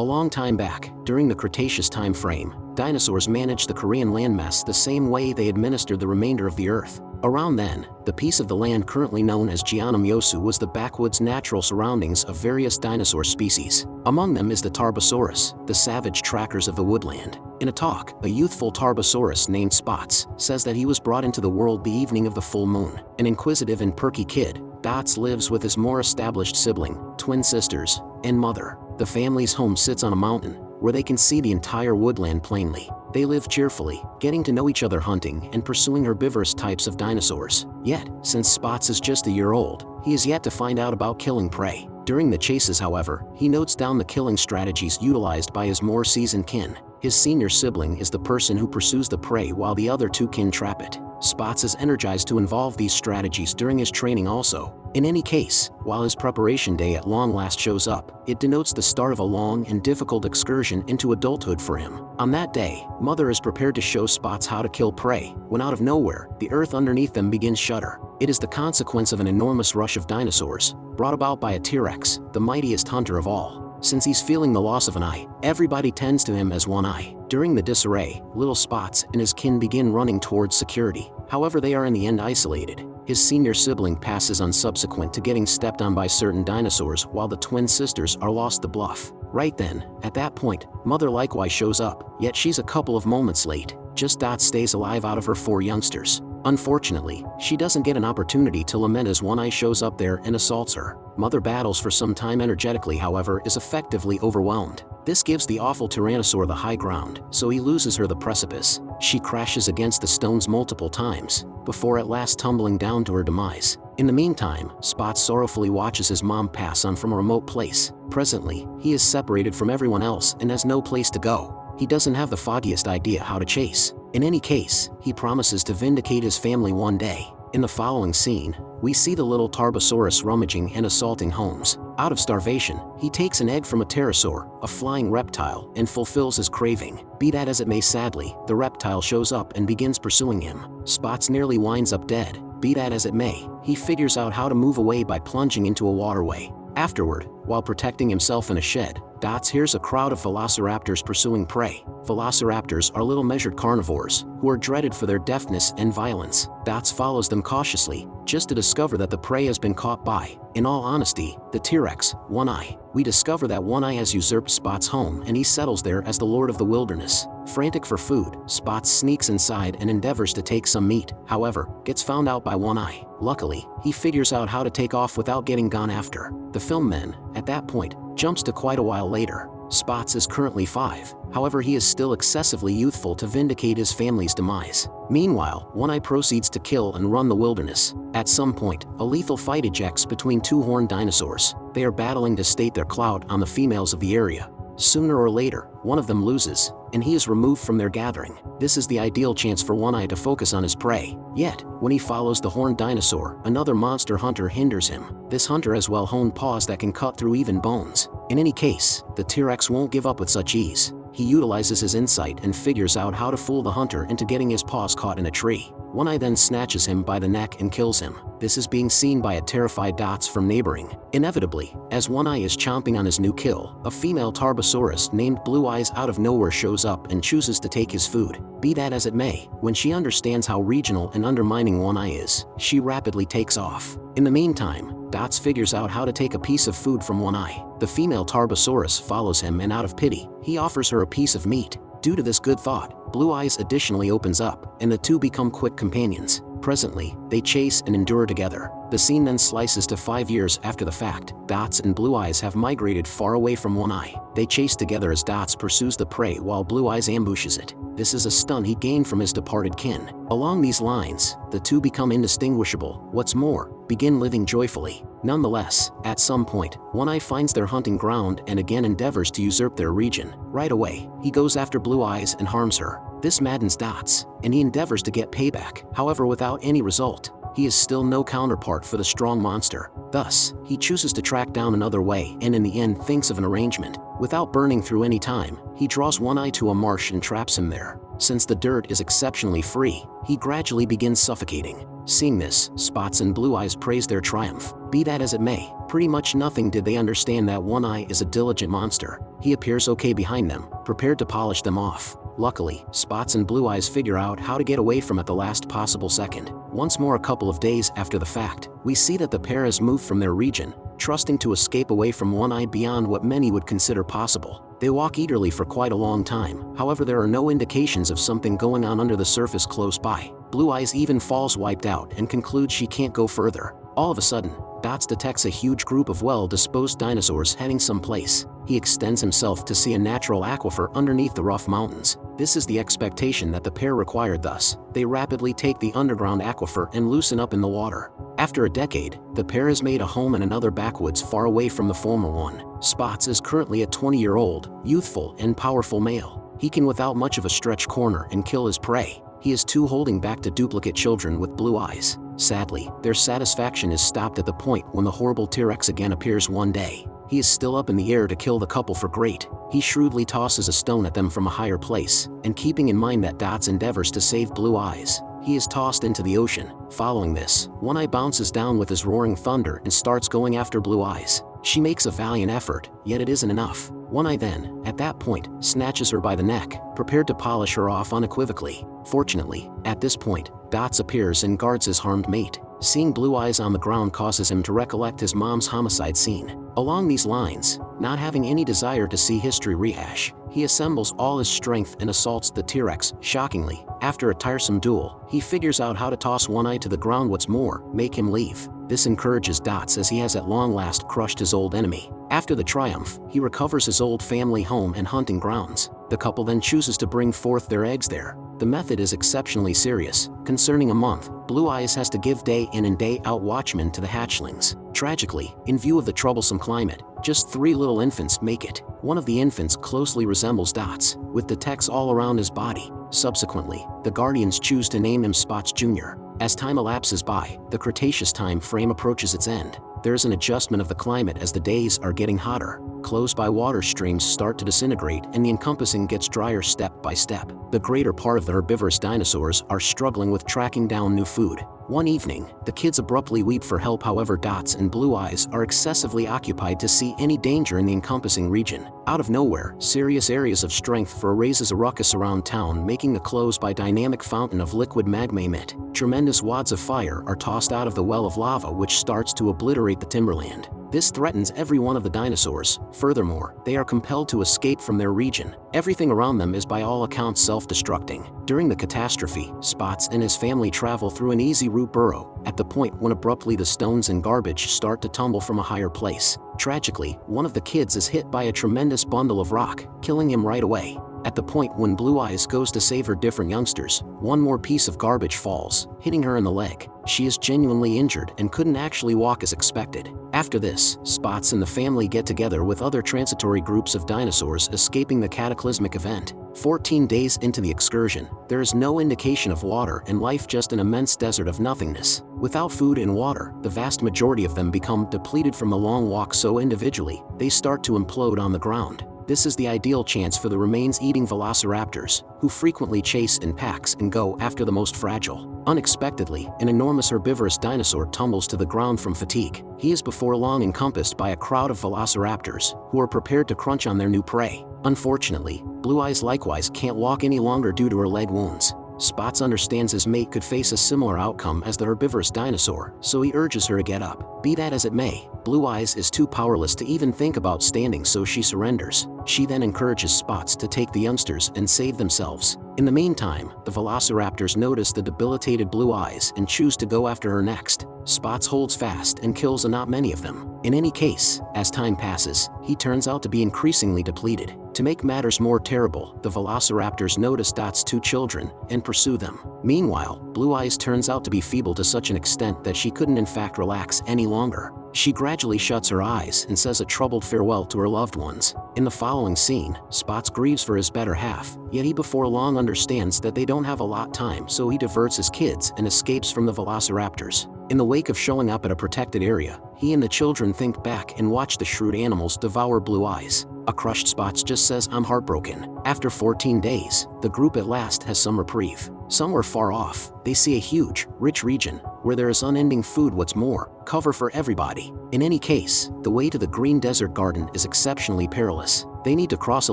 A long time back, during the Cretaceous time frame, dinosaurs managed the Korean landmass the same way they administered the remainder of the Earth. Around then, the piece of the land currently known as Jiannamyosu was the backwoods natural surroundings of various dinosaur species. Among them is the Tarbosaurus, the savage trackers of the woodland. In a talk, a youthful Tarbosaurus named Spots says that he was brought into the world the evening of the full moon. An inquisitive and perky kid, Dots lives with his more established sibling, twin sisters, and mother. The family's home sits on a mountain, where they can see the entire woodland plainly. They live cheerfully, getting to know each other hunting and pursuing herbivorous types of dinosaurs. Yet, since Spots is just a year old, he is yet to find out about killing prey. During the chases however, he notes down the killing strategies utilized by his more seasoned kin. His senior sibling is the person who pursues the prey while the other two kin trap it. Spots is energized to involve these strategies during his training also. In any case, while his preparation day at long last shows up, it denotes the start of a long and difficult excursion into adulthood for him. On that day, Mother is prepared to show Spots how to kill prey, when out of nowhere, the earth underneath them begins to shudder. It is the consequence of an enormous rush of dinosaurs, brought about by a T-Rex, the mightiest hunter of all. Since he's feeling the loss of an eye, everybody tends to him as one eye. During the disarray, little Spots and his kin begin running towards security. However they are in the end isolated. His senior sibling passes on subsequent to getting stepped on by certain dinosaurs while the twin sisters are lost the bluff. Right then, at that point, Mother likewise shows up, yet she's a couple of moments late. Just Dot stays alive out of her four youngsters. Unfortunately, she doesn't get an opportunity to lament as One Eye shows up there and assaults her. Mother battles for some time energetically however is effectively overwhelmed. This gives the awful Tyrannosaur the high ground, so he loses her the precipice. She crashes against the stones multiple times, before at last tumbling down to her demise. In the meantime, Spot sorrowfully watches his mom pass on from a remote place. Presently, he is separated from everyone else and has no place to go. He doesn't have the foggiest idea how to chase. In any case, he promises to vindicate his family one day. In the following scene, we see the little Tarbosaurus rummaging and assaulting homes. Out of starvation, he takes an egg from a pterosaur, a flying reptile, and fulfills his craving. Be that as it may sadly, the reptile shows up and begins pursuing him. Spots nearly winds up dead. Be that as it may, he figures out how to move away by plunging into a waterway. Afterward, while protecting himself in a shed, Dots hears a crowd of velociraptors pursuing prey. Velociraptors are little measured carnivores, who are dreaded for their deftness and violence. Dots follows them cautiously, just to discover that the prey has been caught by, in all honesty, the T-Rex, One Eye. We discover that One Eye has usurped Spot's home and he settles there as the lord of the wilderness. Frantic for food, Spots sneaks inside and endeavors to take some meat, however, gets found out by One Eye. Luckily, he figures out how to take off without getting gone after. The film men, at that point, jumps to quite a while later. Spots is currently 5, however he is still excessively youthful to vindicate his family's demise. Meanwhile, One Eye proceeds to kill and run the wilderness. At some point, a lethal fight ejects between two horned dinosaurs. They are battling to state their clout on the females of the area. Sooner or later, one of them loses, and he is removed from their gathering. This is the ideal chance for One Eye to focus on his prey. Yet, when he follows the horned dinosaur, another monster hunter hinders him. This hunter has well-honed paws that can cut through even bones. In any case, the T-Rex won't give up with such ease. He utilizes his insight and figures out how to fool the hunter into getting his paws caught in a tree. One Eye then snatches him by the neck and kills him. This is being seen by a terrified Dots from neighboring. Inevitably, as One Eye is chomping on his new kill, a female Tarbosaurus named Blue Eyes out of nowhere shows up and chooses to take his food. Be that as it may, when she understands how regional and undermining One Eye is, she rapidly takes off. In the meantime, Dots figures out how to take a piece of food from One Eye. The female Tarbosaurus follows him and out of pity, he offers her a piece of meat. Due to this good thought, Blue Eyes additionally opens up, and the two become quick companions. Presently, they chase and endure together. The scene then slices to five years after the fact. Dots and Blue Eyes have migrated far away from One Eye. They chase together as Dots pursues the prey while Blue Eyes ambushes it. This is a stun he gained from his departed kin. Along these lines, the two become indistinguishable. What's more, begin living joyfully. Nonetheless, at some point, One Eye finds their hunting ground and again endeavors to usurp their region. Right away, he goes after Blue Eyes and harms her. This maddens Dots, and he endeavors to get payback, however without any result. He is still no counterpart for the strong monster. Thus, he chooses to track down another way and in the end thinks of an arrangement. Without burning through any time, he draws One Eye to a marsh and traps him there. Since the dirt is exceptionally free, he gradually begins suffocating. Seeing this, Spots and Blue Eyes praise their triumph. Be that as it may, pretty much nothing did they understand that One Eye is a diligent monster. He appears okay behind them, prepared to polish them off. Luckily, Spots and Blue Eyes figure out how to get away from at the last possible second. Once more a couple of days after the fact, we see that the pair has moved from their region, trusting to escape away from One Eye beyond what many would consider possible. They walk eagerly for quite a long time, however there are no indications of something going on under the surface close by. Blue Eyes even falls wiped out and concludes she can't go further. All of a sudden, Dots detects a huge group of well-disposed dinosaurs heading someplace. He extends himself to see a natural aquifer underneath the rough mountains. This is the expectation that the pair required thus. They rapidly take the underground aquifer and loosen up in the water. After a decade, the pair has made a home in another backwoods far away from the former one. Spots is currently a 20-year-old, youthful and powerful male. He can without much of a stretch corner and kill his prey. He is too holding back to duplicate children with blue eyes. Sadly, their satisfaction is stopped at the point when the horrible T-Rex again appears one day. He is still up in the air to kill the couple for great. He shrewdly tosses a stone at them from a higher place, and keeping in mind that Dots endeavors to save Blue Eyes, he is tossed into the ocean. Following this, One Eye bounces down with his roaring thunder and starts going after Blue Eyes. She makes a valiant effort, yet it isn't enough. One Eye then, at that point, snatches her by the neck, prepared to polish her off unequivocally. Fortunately, at this point, Dots appears and guards his harmed mate. Seeing Blue Eyes on the ground causes him to recollect his mom's homicide scene. Along these lines, not having any desire to see history rehash, he assembles all his strength and assaults the T-Rex, shockingly. After a tiresome duel, he figures out how to toss One Eye to the ground what's more, make him leave. This encourages Dots as he has at long last crushed his old enemy. After the triumph, he recovers his old family home and hunting grounds. The couple then chooses to bring forth their eggs there. The method is exceptionally serious. Concerning a month, Blue Eyes has to give day in and day out watchmen to the hatchlings. Tragically, in view of the troublesome climate, just three little infants make it. One of the infants closely resembles Dots, with the tex all around his body. Subsequently, the Guardians choose to name him Spots Jr. As time elapses by, the Cretaceous time frame approaches its end. There's an adjustment of the climate as the days are getting hotter. Close-by water streams start to disintegrate and the encompassing gets drier step by step. The greater part of the herbivorous dinosaurs are struggling with tracking down new food. One evening, the kids abruptly weep for help however Dots and Blue Eyes are excessively occupied to see any danger in the encompassing region. Out of nowhere, serious areas of strength for raises a ruckus around town making the close-by dynamic fountain of liquid magma emit. Tremendous wads of fire are tossed out of the well of lava which starts to obliterate the timberland. This threatens every one of the dinosaurs. Furthermore, they are compelled to escape from their region. Everything around them is by all accounts self-destructing. During the catastrophe, Spots and his family travel through an easy route burrow, at the point when abruptly the stones and garbage start to tumble from a higher place. Tragically, one of the kids is hit by a tremendous bundle of rock, killing him right away. At the point when Blue Eyes goes to save her different youngsters, one more piece of garbage falls, hitting her in the leg. She is genuinely injured and couldn't actually walk as expected. After this, Spots and the family get together with other transitory groups of dinosaurs escaping the cataclysmic event. 14 days into the excursion, there is no indication of water and life just an immense desert of nothingness. Without food and water, the vast majority of them become depleted from the long walk so individually, they start to implode on the ground. This is the ideal chance for the remains-eating velociraptors, who frequently chase in packs and go after the most fragile. Unexpectedly, an enormous herbivorous dinosaur tumbles to the ground from fatigue. He is before long encompassed by a crowd of velociraptors, who are prepared to crunch on their new prey. Unfortunately, Blue Eyes likewise can't walk any longer due to her leg wounds. Spots understands his mate could face a similar outcome as the herbivorous dinosaur, so he urges her to get up. Be that as it may, Blue Eyes is too powerless to even think about standing so she surrenders. She then encourages Spots to take the youngsters and save themselves. In the meantime, the velociraptors notice the debilitated Blue Eyes and choose to go after her next. Spots holds fast and kills a not many of them. In any case, as time passes, he turns out to be increasingly depleted. To make matters more terrible, the velociraptors notice Dot's two children and pursue them. Meanwhile, Blue Eyes turns out to be feeble to such an extent that she couldn't in fact relax any longer. She gradually shuts her eyes and says a troubled farewell to her loved ones. In the following scene, Spots grieves for his better half, yet he before long understands that they don't have a lot time so he diverts his kids and escapes from the velociraptors. In the wake of showing up at a protected area, he and the children think back and watch the shrewd animals devour Blue Eyes. A crushed Spots just says I'm heartbroken. After 14 days, the group at last has some reprieve. Somewhere far off, they see a huge, rich region, where there is unending food what's more, cover for everybody. In any case, the way to the green desert garden is exceptionally perilous. They need to cross a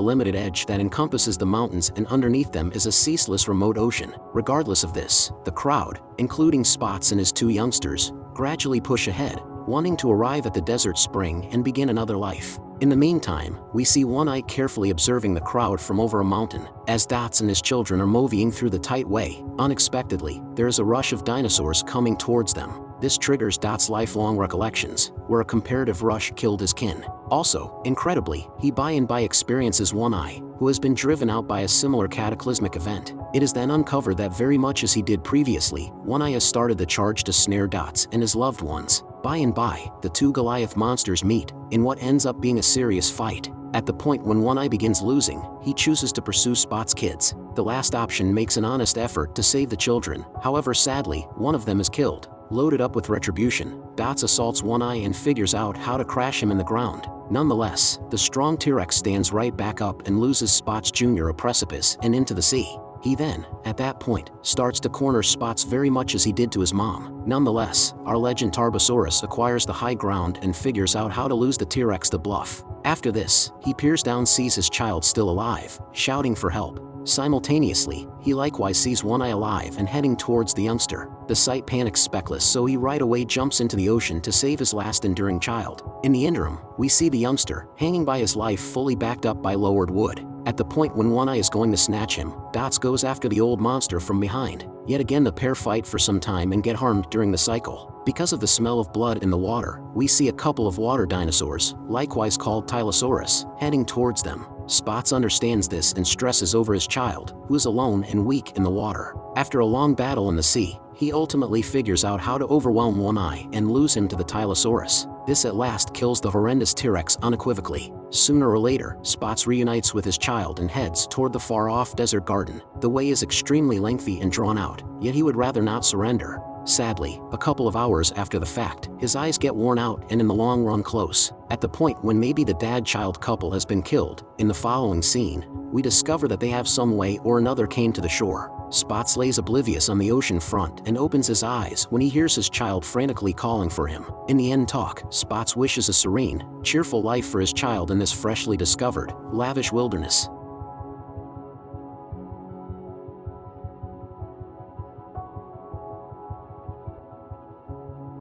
limited edge that encompasses the mountains and underneath them is a ceaseless remote ocean. Regardless of this, the crowd, including Spots and his two youngsters, gradually push ahead, wanting to arrive at the desert spring and begin another life. In the meantime, we see One-Eye carefully observing the crowd from over a mountain. As Dots and his children are moving through the tight way, unexpectedly, there is a rush of dinosaurs coming towards them. This triggers Dot's lifelong recollections, where a comparative rush killed his kin. Also, incredibly, he by and by experiences One-Eye, who has been driven out by a similar cataclysmic event. It is then uncovered that very much as he did previously, One-Eye has started the charge to snare Dots and his loved ones. By and by, the two Goliath monsters meet, in what ends up being a serious fight. At the point when One-Eye begins losing, he chooses to pursue Spot's kids. The last option makes an honest effort to save the children, however sadly, one of them is killed. Loaded up with retribution, Dots assaults One-Eye and figures out how to crash him in the ground. Nonetheless, the strong T-Rex stands right back up and loses Spots Jr. a precipice and into the sea. He then, at that point, starts to corner Spots very much as he did to his mom. Nonetheless, our legend Tarbosaurus acquires the high ground and figures out how to lose the T-Rex the bluff. After this, he peers down sees his child still alive, shouting for help. Simultaneously, he likewise sees One-Eye alive and heading towards the youngster. The sight panics Speckles so he right away jumps into the ocean to save his last enduring child. In the interim, we see the youngster, hanging by his life fully backed up by lowered wood. At the point when One-Eye is going to snatch him, Dots goes after the old monster from behind. Yet again the pair fight for some time and get harmed during the cycle. Because of the smell of blood in the water, we see a couple of water dinosaurs, likewise called Tylosaurus, heading towards them. Spots understands this and stresses over his child, who is alone and weak in the water. After a long battle in the sea, he ultimately figures out how to overwhelm One-Eye and lose him to the Tylosaurus. This at last kills the horrendous T-Rex unequivocally. Sooner or later, Spots reunites with his child and heads toward the far-off desert garden. The way is extremely lengthy and drawn out, yet he would rather not surrender. Sadly, a couple of hours after the fact, his eyes get worn out and in the long run close. At the point when maybe the dad-child couple has been killed, in the following scene, we discover that they have some way or another came to the shore. Spots lays oblivious on the ocean front and opens his eyes when he hears his child frantically calling for him. In the end talk, Spots wishes a serene, cheerful life for his child in this freshly discovered, lavish wilderness.